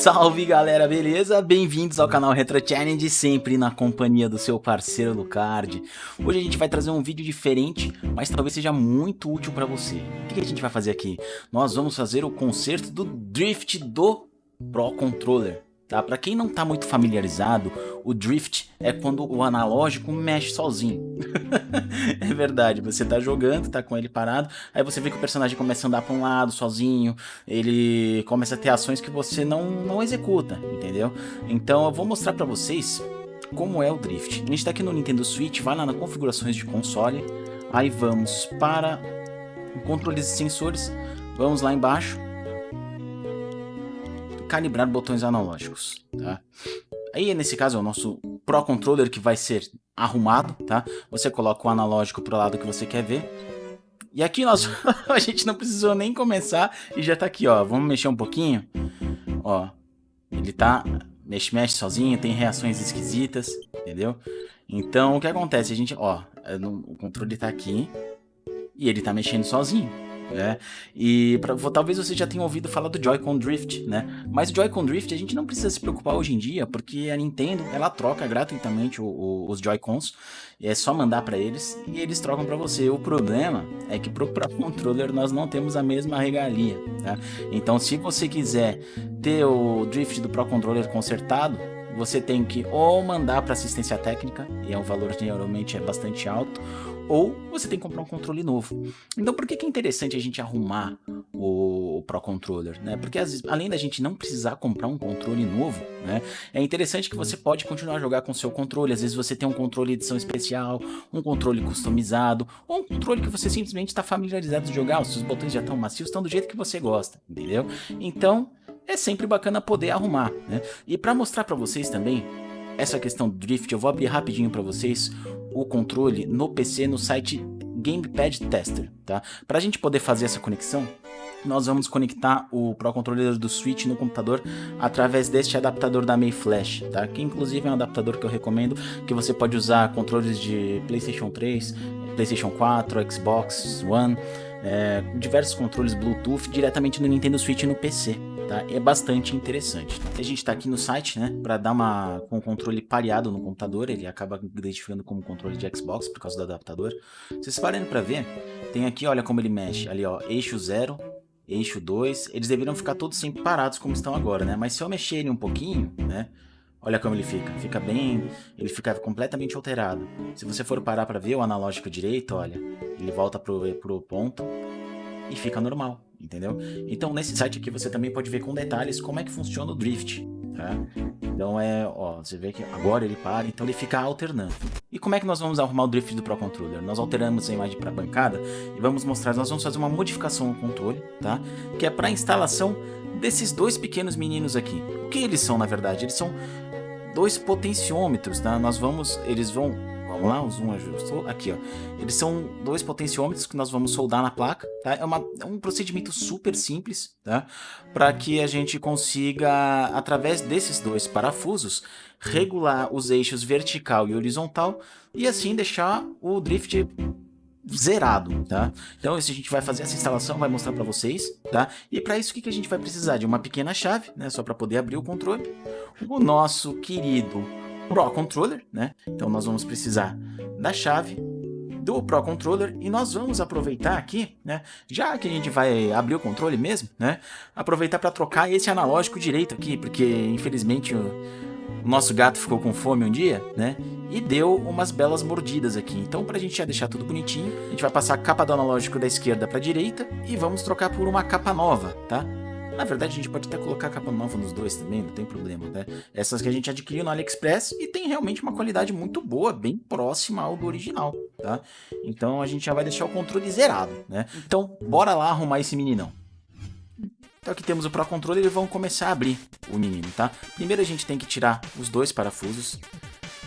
Salve galera, beleza? Bem-vindos ao canal Retro Challenge, sempre na companhia do seu parceiro Lucard. Hoje a gente vai trazer um vídeo diferente, mas talvez seja muito útil para você. O que a gente vai fazer aqui? Nós vamos fazer o conserto do drift do Pro Controller. Tá? Para quem não está muito familiarizado, o drift é quando o analógico mexe sozinho. é verdade, você está jogando, está com ele parado, aí você vê que o personagem começa a andar para um lado sozinho, ele começa a ter ações que você não, não executa, entendeu? Então eu vou mostrar para vocês como é o drift. A gente está aqui no Nintendo Switch, vai lá na configurações de console, aí vamos para controles e sensores, vamos lá embaixo, calibrar botões analógicos, tá? Aí, nesse caso, é o nosso Pro Controller que vai ser arrumado, tá? Você coloca o analógico pro lado que você quer ver. E aqui nós, a gente não precisou nem começar e já tá aqui, ó. Vamos mexer um pouquinho. Ó, ele tá mexe, mexe sozinho, tem reações esquisitas, entendeu? Então, o que acontece? A gente, ó, é o controle tá aqui e ele tá mexendo sozinho né? E pra, talvez você já tenha ouvido falar do Joy-Con Drift, né? Mas o Joy-Con Drift a gente não precisa se preocupar hoje em dia, porque a Nintendo, ela troca gratuitamente o, o, os Joy-Cons, é só mandar para eles e eles trocam para você. O problema é que pro Pro Controller nós não temos a mesma regalia, tá? Então se você quiser ter o Drift do Pro Controller consertado, você tem que ou mandar para assistência técnica, e é um valor geralmente é bastante alto, ou você tem que comprar um controle novo. Então por que, que é interessante a gente arrumar o, Pro Controller? Né? Porque vezes, além da gente não precisar comprar um controle novo, né, é interessante que você pode continuar a jogar com o seu controle. Às vezes você tem um controle edição especial, um controle customizado, ou um controle que você simplesmente está familiarizado de jogar, os seus botões já estão macios, estão do jeito que você gosta, entendeu? Então é sempre bacana poder arrumar. Né? E para mostrar para vocês também essa questão do drift, eu vou abrir rapidinho para vocês o controle no PC no site Gamepad Tester, tá? Para a gente poder fazer essa conexão, nós vamos conectar o Pro Controller do Switch no computador através deste adaptador da May Flash, tá? Que inclusive é um adaptador que eu recomendo, que você pode usar controles de PlayStation 3, PlayStation 4, Xbox One, é, diversos controles Bluetooth diretamente no Nintendo Switch no PC tá? É bastante interessante. A gente está aqui no site, né, para dar uma com o controle pareado no computador, ele acaba identificando como controle de Xbox por causa do adaptador. Vocês parando para ver, tem aqui, olha como ele mexe, ali ó, eixo 0, eixo 2, eles deveriam ficar todos sempre parados como estão agora, né? Mas se eu mexer ele um pouquinho, né, Olha como ele fica, fica bem, ele fica completamente alterado. Se você for parar para ver o analógico direito, olha, ele volta pro, pro ponto e fica normal entendeu? Então nesse site aqui você também pode ver com detalhes como é que funciona o drift, tá? Então é, ó, você vê que agora ele para, então ele fica alternando. E como é que nós vamos arrumar o drift do Pro Controller? Nós alteramos a imagem para bancada e vamos mostrar, nós vamos fazer uma modificação no controle, tá? Que é para a instalação desses dois pequenos meninos aqui. O que eles são, na verdade? Eles são dois potenciômetros, tá? Nós vamos, eles vão Vamos lá, o zoom ajustou. Aqui, ó. Eles são dois potenciômetros que nós vamos soldar na placa, tá? É, uma, é um procedimento super simples, tá? Para que a gente consiga, através desses dois parafusos, regular os eixos vertical e horizontal e assim deixar o drift zerado, tá? Então, isso a gente vai fazer essa instalação, vai mostrar para vocês, tá? E para isso, o que, que a gente vai precisar? De uma pequena chave, né? Só para poder abrir o controle. O nosso querido Pro Controller, né? Então nós vamos precisar da chave do Pro Controller e nós vamos aproveitar aqui, né? Já que a gente vai abrir o controle mesmo, né? Aproveitar para trocar esse analógico direito aqui, porque infelizmente o, o nosso gato ficou com fome um dia, né? E deu umas belas mordidas aqui. Então, para a gente já deixar tudo bonitinho, a gente vai passar a capa do analógico da esquerda para a direita e vamos trocar por uma capa nova, tá? Na verdade, a gente pode até colocar capa nova nos dois também, não tem problema, né? Essas que a gente adquiriu no AliExpress e tem realmente uma qualidade muito boa, bem próxima ao do original, tá? Então a gente já vai deixar o controle zerado, né? Então, bora lá arrumar esse meninão. Então aqui temos o Pro Controller e vamos começar a abrir o menino, tá? Primeiro a gente tem que tirar os dois parafusos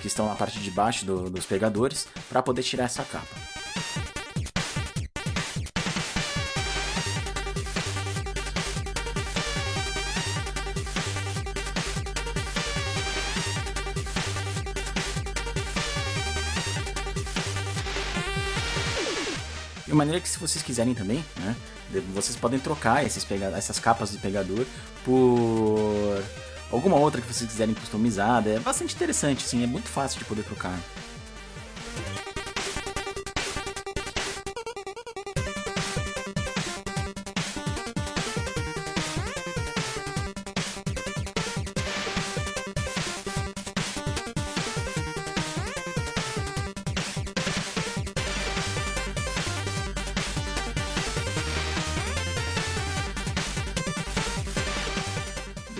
que estão na parte de baixo do, dos pegadores para poder tirar essa capa. De maneira que se vocês quiserem também, né, vocês podem trocar esses essas capas do pegador por alguma outra que vocês quiserem customizada. É bastante interessante, sim, é muito fácil de poder trocar.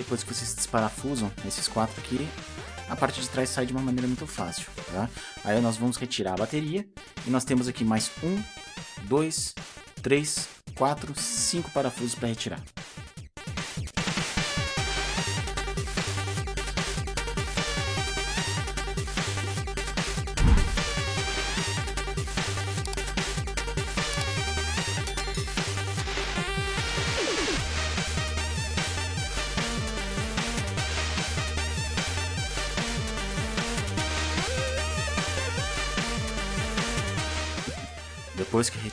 Depois que vocês desparafusam esses quatro aqui, a parte de trás sai de uma maneira muito fácil, tá? Aí nós vamos retirar a bateria e nós temos aqui mais um, dois, três, quatro, cinco parafusos para retirar.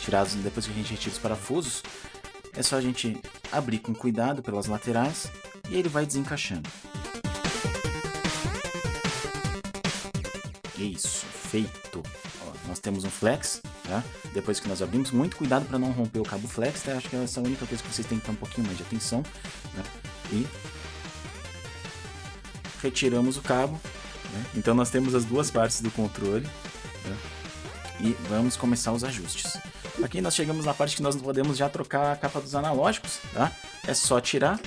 Retirados, depois que a gente retira os parafusos, é só a gente abrir com cuidado pelas laterais e ele vai desencaixando. Isso, feito. Ó, nós temos um flex, tá? Depois que nós abrimos, muito cuidado para não romper o cabo flex, tá? Acho que essa é a única coisa que vocês têm que ter um pouquinho mais de atenção. Né? E retiramos o cabo. Né? Então nós temos as duas partes do controle. Né? e vamos começar os ajustes. Aqui nós chegamos na parte que nós podemos já trocar a capa dos analógicos, tá? É só tirar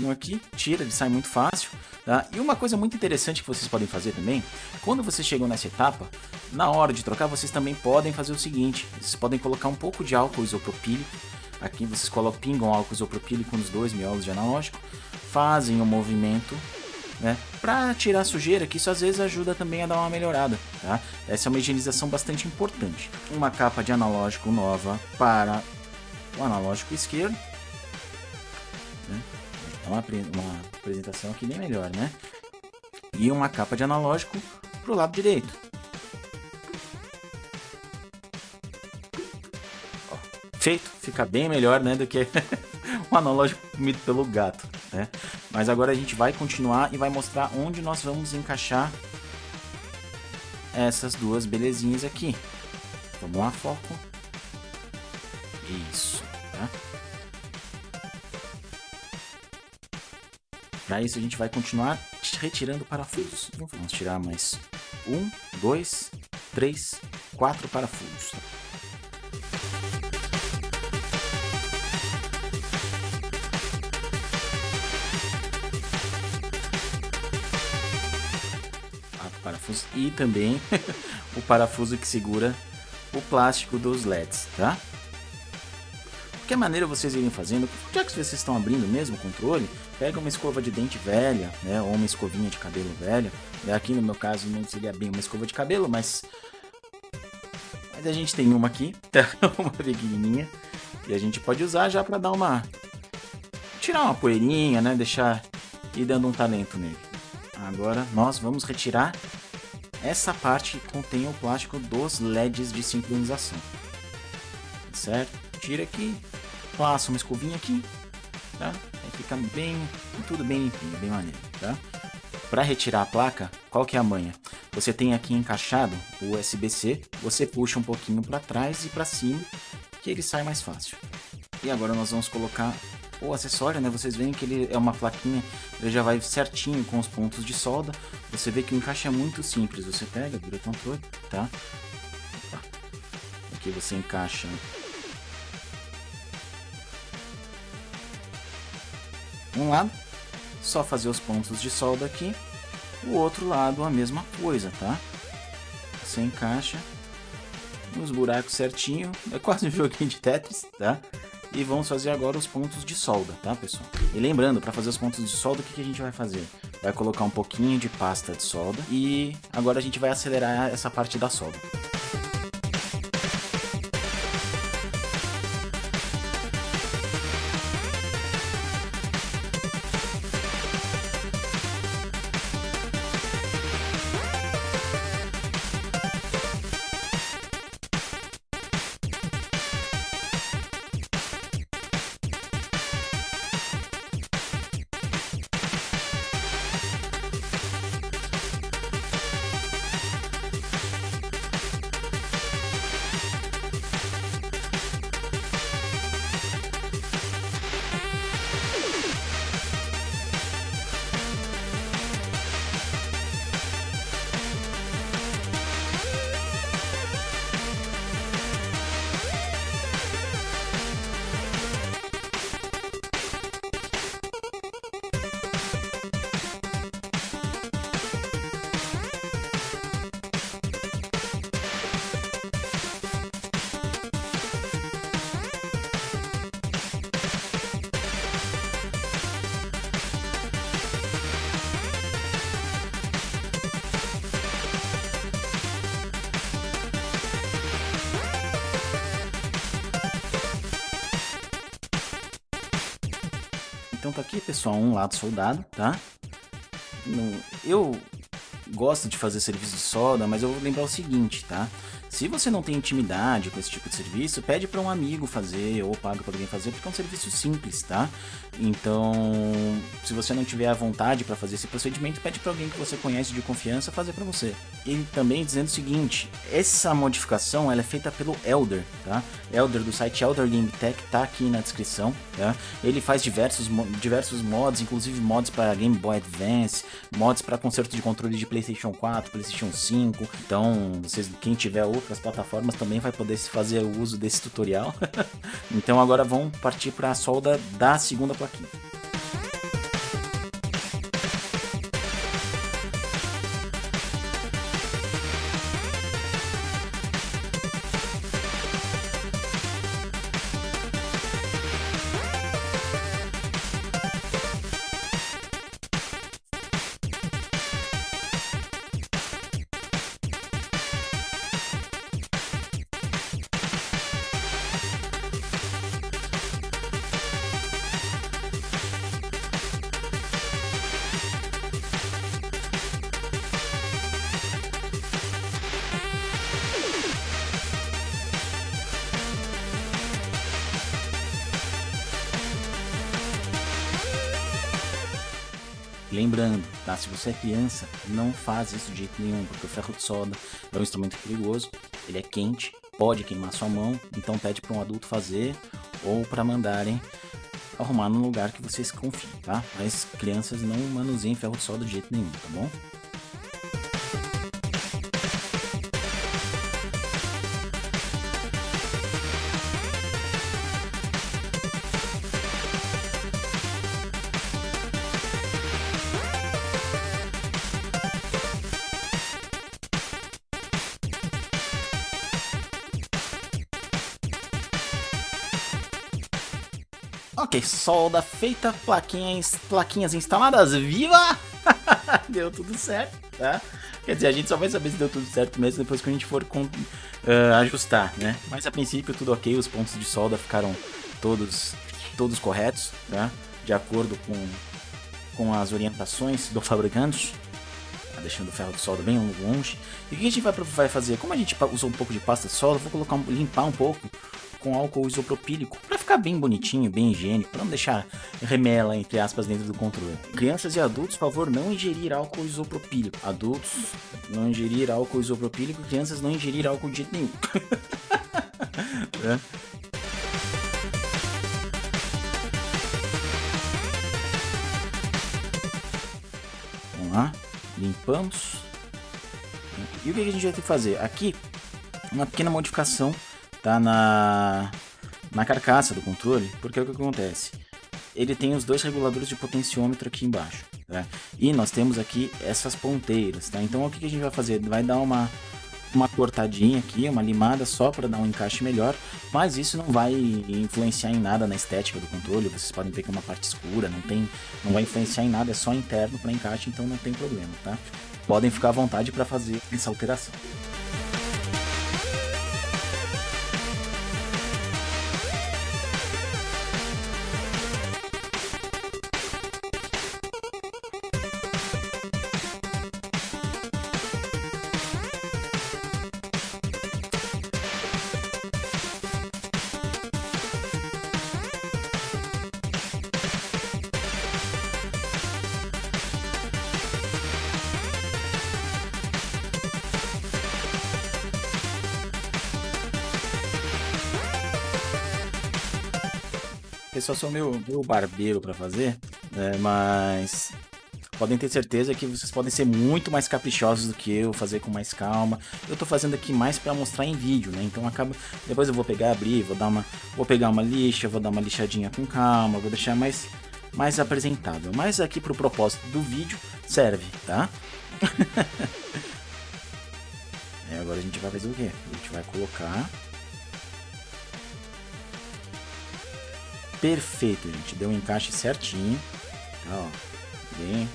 um aqui, tira, ele sai muito fácil, tá? E uma coisa muito interessante que vocês podem fazer também, quando vocês chegam nessa etapa, na hora de trocar, vocês também podem fazer o seguinte, vocês podem colocar um pouco de álcool isopropílico, aqui vocês colocam, pingam álcool isopropílico nos dois miolos de analógico, fazem o um movimento né? Para tirar sujeira, que isso às vezes ajuda também a dar uma melhorada, tá? Essa é uma higienização bastante importante. Uma capa de analógico nova para o analógico esquerdo. Né? É uma, uma apresentação aqui bem melhor, né? E uma capa de analógico para o lado direito. Ó, feito, fica bem melhor né, do que o analógico comido pelo gato. Né? Mas agora a gente vai continuar e vai mostrar onde nós vamos encaixar essas duas belezinhas aqui. Vamos lá, foco. Isso, tá? Para isso a gente vai continuar retirando parafusos. Vamos tirar mais um, dois, três, quatro parafusos. Parafusos e também o parafuso que segura o plástico dos LEDs, tá? Qualquer maneira vocês irem fazendo, já que vocês estão abrindo mesmo o controle, pega uma escova de dente velha, né, ou uma escovinha de cabelo velha. Aqui no meu caso não seria bem uma escova de cabelo, mas mas a gente tem uma aqui, tá? uma pequenininha, e a gente pode usar já para dar uma tirar uma poeirinha, né, deixar ir dando um talento nele. Agora nós vamos retirar essa parte contém o plástico dos LEDs de sincronização. Certo? Tira aqui, passa uma escovinha aqui, tá? Aí fica bem, tudo bem limpinho, bem maneiro, tá? Para retirar a placa, qual que é a manha? Você tem aqui encaixado o USB-C, você puxa um pouquinho para trás e para cima, que ele sai mais fácil. E agora nós vamos colocar o acessório, né? Vocês veem que ele é uma plaquinha, ele já vai certinho com os pontos de solda. Você vê que o encaixe é muito simples. Você pega, vira controle, tá? Opa. Aqui você encaixa um lado, só fazer os pontos de solda aqui. O outro lado a mesma coisa, tá? Você encaixa nos buracos certinho. É quase um joguinho de Tetris, tá? E vamos fazer agora os pontos de solda, tá, pessoal? E lembrando, para fazer os pontos de solda, o que, que a gente vai fazer? Vai colocar um pouquinho de pasta de solda e agora a gente vai acelerar essa parte da solda. Aqui, pessoal, um lado soldado, tá? Eu gosto de fazer serviço de solda, mas eu vou lembrar o seguinte, tá? Se você não tem intimidade com esse tipo de serviço, pede para um amigo fazer ou paga para alguém fazer, porque é um serviço simples, tá? Então, se você não tiver a vontade para fazer esse procedimento, pede para alguém que você conhece de confiança fazer para você. E também dizendo o seguinte, essa modificação ela é feita pelo Elder, tá? Elder do site Elder Game Tech tá aqui na descrição, tá? Ele faz diversos diversos mods, inclusive mods para Game Boy Advance, mods para conserto de controle de PlayStation 4, PlayStation 5. Então, vocês quem tiver outras plataformas também vai poder fazer o uso desse tutorial. então agora vamos partir para a solda da segunda plaquinha. Lembrando, tá? Se você é criança, não faz isso de jeito nenhum, porque o ferro de solda é um instrumento perigoso, ele é quente, pode queimar sua mão, então pede para um adulto fazer ou para mandarem arrumar no lugar que vocês confiem, tá? Mas crianças não manuseiem ferro de solda de jeito nenhum, tá bom? Ok, solda feita, plaquinhas, plaquinhas instaladas, viva! deu tudo certo, tá? Quer dizer, a gente só vai saber se deu tudo certo mesmo depois que a gente for com, uh, ajustar, né? Mas a princípio tudo ok, os pontos de solda ficaram todos, todos corretos, tá? De acordo com, com as orientações do fabricante. Tá deixando o ferro de solda bem longe. E o que a gente vai, vai fazer? Como a gente usou um pouco de pasta de solda, vou colocar limpar um pouco com álcool isopropílico para ficar bem bonitinho, bem higiênico, para não deixar remela entre aspas dentro do controle. Crianças e adultos, por favor, não ingerir álcool isopropílico. Adultos, não ingerir álcool isopropílico, crianças não ingerir álcool de jeito nenhum. é. Vamos lá, limpamos. E o que a gente vai ter que fazer? Aqui, uma pequena modificação tá na, na carcaça do controle, porque é o que acontece? Ele tem os dois reguladores de potenciômetro aqui embaixo, tá? E nós temos aqui essas ponteiras, tá? Então o que a gente vai fazer? Vai dar uma, uma cortadinha aqui, uma limada só para dar um encaixe melhor, mas isso não vai influenciar em nada na estética do controle, vocês podem ver que é uma parte escura, não, tem, não vai influenciar em nada, é só interno para encaixe, então não tem problema, tá? Podem ficar à vontade para fazer essa alteração. Eu só sou meu, meu barbeiro para fazer, né? mas podem ter certeza que vocês podem ser muito mais caprichosos do que eu, fazer com mais calma. Eu tô fazendo aqui mais para mostrar em vídeo, né? Então acaba, depois eu vou pegar, abrir, vou dar uma, vou pegar uma lixa, vou dar uma lixadinha com calma, vou deixar mais mais apresentável. Mas aqui pro propósito do vídeo serve, tá? é, agora a gente vai fazer o quê? A gente vai colocar perfeito, gente. Deu um encaixe certinho. Tá, ó. Bem,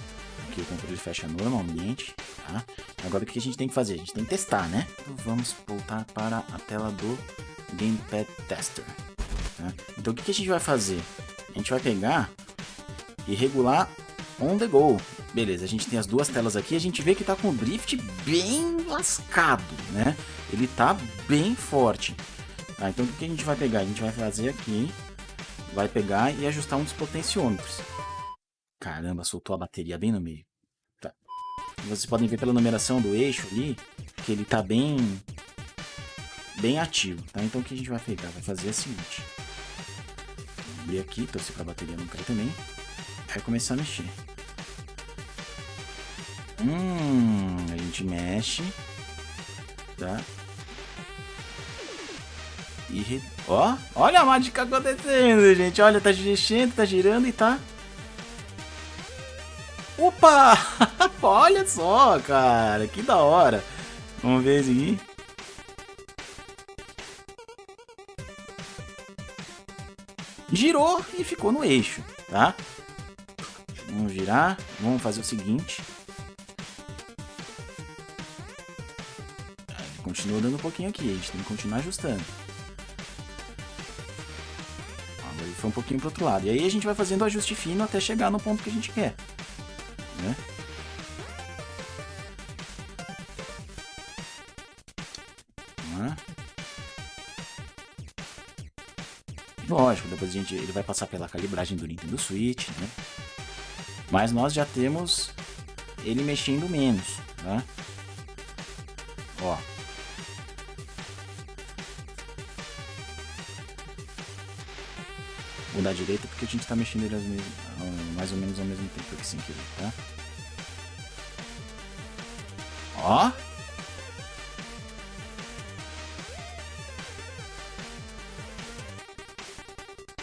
aqui o controle fecha normalmente, tá? Agora o que a gente tem que fazer? A gente tem que testar, né? Vamos voltar para a tela do Gamepad Tester. Tá? Então o que a gente vai fazer? A gente vai pegar e regular on the go. Beleza, a gente tem as duas telas aqui, a gente vê que tá com o drift bem lascado, né? Ele tá bem forte. Tá, então o que a gente vai pegar? A gente vai fazer aqui, vai pegar e ajustar um dos potenciômetros. Caramba, soltou a bateria bem no meio. Tá. Vocês podem ver pela numeração do eixo ali, que ele tá bem bem ativo, tá? Então o que a gente vai pegar? Vai fazer o seguinte. E aqui, torcer pra bateria não cair também. Vai começar a mexer. Hum, a gente mexe. Tá? Ó, olha a mágica acontecendo, gente. Olha, tá mexendo, tá girando e tá... Opa! olha só, cara. Que da hora. Vamos ver aqui. Girou e ficou no eixo, tá? Vamos girar. Vamos fazer o seguinte. Ele continua dando um pouquinho aqui. A gente tem que continuar ajustando. Foi um pouquinho pro outro lado. E aí a gente vai fazendo o ajuste fino até chegar no ponto que a gente quer. Né? Lógico, depois a gente, ele vai passar pela calibragem do Nintendo Switch, né? Mas nós já temos ele mexendo menos, né? Ó. Vou dar direita porque a gente tá mexendo ele mesmo, mais ou menos ao mesmo tempo aqui sem querer, tá? Ó.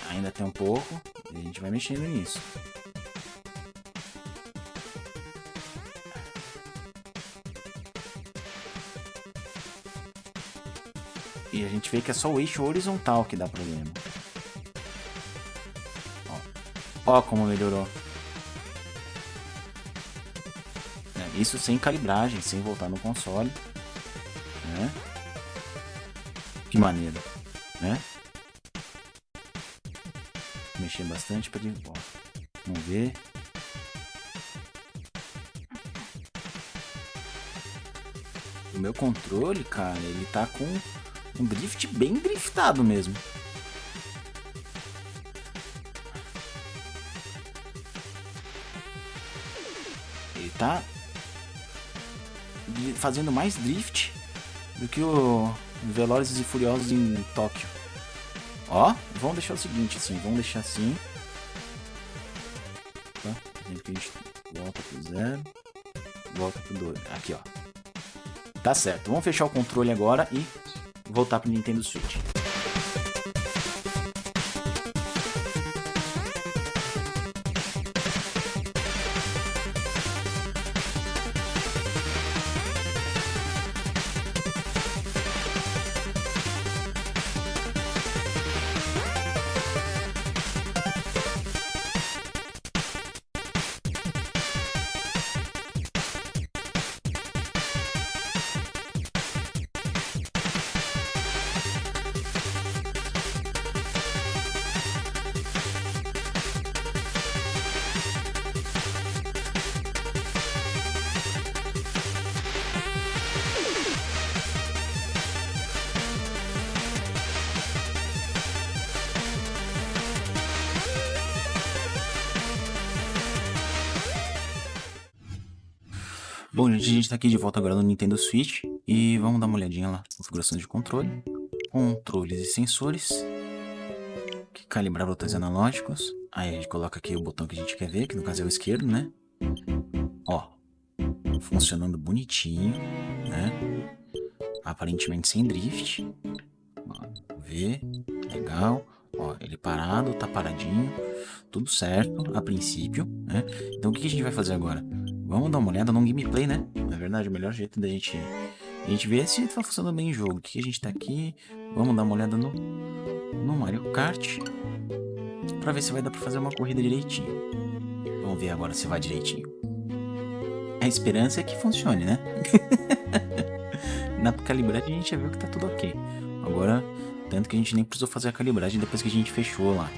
Ainda tem um pouco. E a gente vai mexendo nisso. E a gente vê que é só o eixo horizontal que dá problema. Ó como melhorou. É, isso sem calibragem, sem voltar no console. Né? Que maneira, né? mexer bastante para ele... Ó, vamos ver. O meu controle, cara, ele tá com um drift bem driftado mesmo. Tá fazendo mais drift do que o Velozes e Furiosos em Tóquio. Ó, vamos deixar o seguinte, assim, vamos deixar assim. Tá? Que a gente volta pro zero, volta pro. Aqui, ó. Tá certo. Vamos fechar o controle agora e voltar pro Nintendo Switch. Bom, gente, a gente tá aqui de volta agora no Nintendo Switch e vamos dar uma olhadinha lá. Configurações de controle, controles e sensores, calibrar botões analógicos. Aí a gente coloca aqui o botão que a gente quer ver, que no caso é o esquerdo, né? Ó, funcionando bonitinho, né? Aparentemente sem drift. Ó, ver, legal. Ó, ele parado, tá paradinho, tudo certo a princípio, né? Então o que a gente vai fazer agora? Vamos dar uma olhada no gameplay, né? Na verdade, o melhor jeito da gente, a gente ver se tá funcionando bem o jogo. O que a gente tá aqui? Vamos dar uma olhada no, no Mario Kart. Pra ver se vai dar pra fazer uma corrida direitinho. Vamos ver agora se vai direitinho. A esperança é que funcione, né? Na calibragem a gente já viu que tá tudo ok. Agora, tanto que a gente nem precisou fazer a calibragem depois que a gente fechou lá.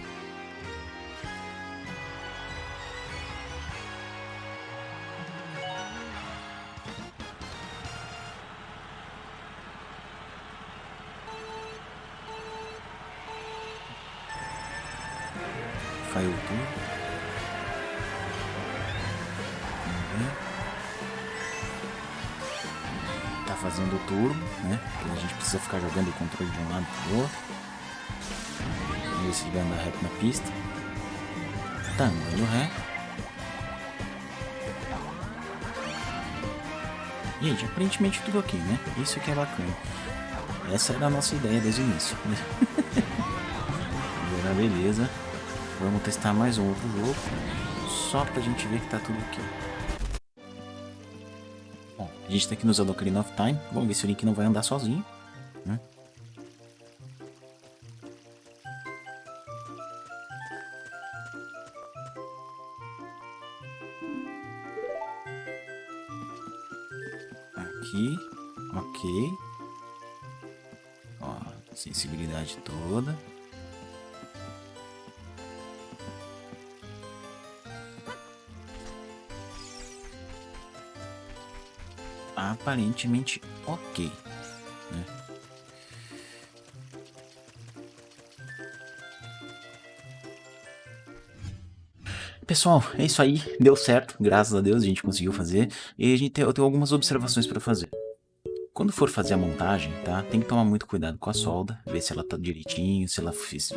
Precisa ficar jogando o controle de um lado pro outro. Vamos ver se ele vai andar reto na pista. Tá andando ré. Gente, aparentemente tudo ok, né? Isso que é bacana. Essa era a nossa ideia desde o início. Agora beleza. Vamos testar mais um outro jogo. Só pra gente ver que tá tudo ok. Bom, a gente tá aqui no Zelda Ocarina of Time. Vamos ver se o Link não vai andar sozinho. Aparentemente ok. Né? Pessoal, é isso aí, deu certo, graças a Deus a gente conseguiu fazer, e a gente tem, eu tenho algumas observações para fazer. Quando for fazer a montagem, tá? Tem que tomar muito cuidado com a solda, ver se ela tá direitinho, se ela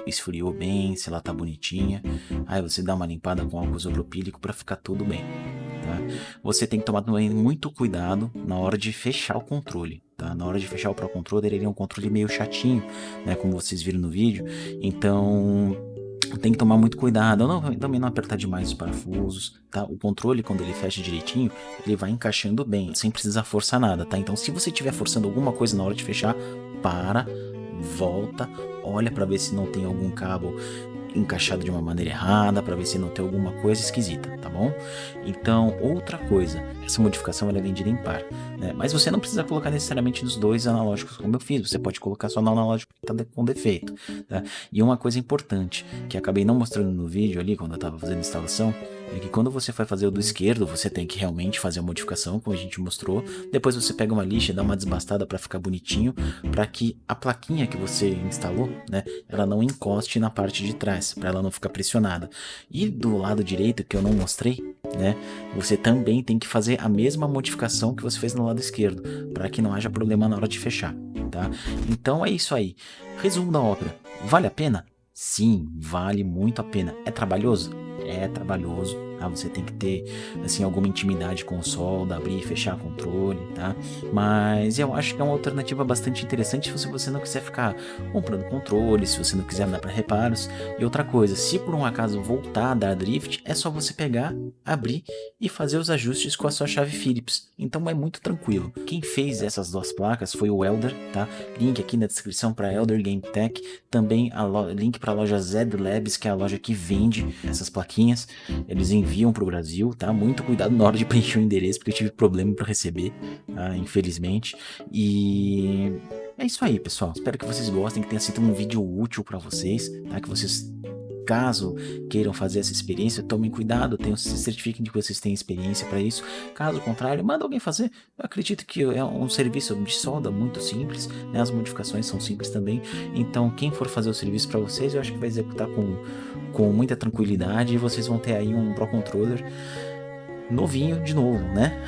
esfriou bem, se ela tá bonitinha. Aí você dá uma limpada com álcool isopropílico para ficar tudo bem, tá? Você tem que tomar também muito cuidado na hora de fechar o controle, tá? Na hora de fechar o Pro Controller, ele é um controle meio chatinho, né? Como vocês viram no vídeo. Então, tem que tomar muito cuidado, não, também não apertar demais os parafusos, tá? O controle, quando ele fecha direitinho, ele vai encaixando bem, sem precisar forçar nada, tá? Então, se você estiver forçando alguma coisa na hora de fechar, para, volta, olha para ver se não tem algum cabo encaixado de uma maneira errada, para ver se não tem alguma coisa esquisita, tá bom? Então, outra coisa, essa modificação ela é vendida em par, né? Mas você não precisa colocar necessariamente nos dois analógicos como eu fiz, você pode colocar só no analógico que está com defeito, tá? E uma coisa importante, que acabei não mostrando no vídeo ali, quando eu estava fazendo a instalação, é que quando você vai fazer o do esquerdo, você tem que realmente fazer a modificação, como a gente mostrou. Depois você pega uma lixa e dá uma desbastada para ficar bonitinho, para que a plaquinha que você instalou, né, ela não encoste na parte de trás, para ela não ficar pressionada. E do lado direito, que eu não mostrei, né, você também tem que fazer a mesma modificação que você fez no lado esquerdo, para que não haja problema na hora de fechar, tá? Então é isso aí. Resumo da obra. Vale a pena? Sim, vale muito a pena. É trabalhoso? É trabalhoso, tá? Você tem que ter, assim, alguma intimidade com o sol, abrir e fechar controle, tá? Mas eu acho que é uma alternativa bastante interessante se você não quiser ficar comprando controle, se você não quiser dar para reparos. E outra coisa, se por um acaso voltar a dar drift, é só você pegar, abrir e fazer os ajustes com a sua chave Phillips. Então é muito tranquilo. Quem fez essas duas placas foi o Elder, tá? Link aqui na descrição para Elder Game Tech, também link para a loja Zed Labs, que é a loja que vende essas plaquinhas. Eles para o Brasil, tá? Muito cuidado na hora de preencher o endereço, porque eu tive problema para receber, tá? infelizmente. E é isso aí, pessoal. Espero que vocês gostem, que tenha sido um vídeo útil para vocês, tá? Que vocês Caso queiram fazer essa experiência, tomem cuidado, tenham, se certifiquem de que vocês têm experiência para isso. Caso contrário, manda alguém fazer. Eu acredito que é um serviço de solda muito simples, né? as modificações são simples também. Então, quem for fazer o serviço para vocês, eu acho que vai executar com, com muita tranquilidade e vocês vão ter aí um Pro Controller novinho de novo, né?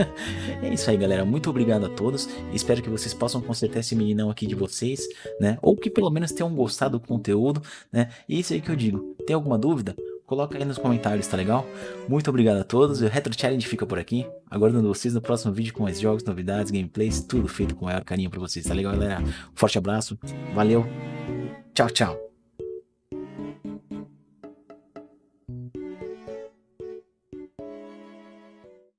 é isso aí, galera. Muito obrigado a todos. Espero que vocês possam consertar esse meninão aqui de vocês, né? Ou que pelo menos tenham gostado do conteúdo, né? E é isso aí que eu digo. Tem alguma dúvida? Coloca aí nos comentários, tá legal? Muito obrigado a todos. O Retro Challenge fica por aqui. Aguardando vocês no próximo vídeo com mais jogos, novidades, gameplays, tudo feito com maior carinho pra vocês, tá legal, galera? Forte abraço. Valeu. Tchau, tchau.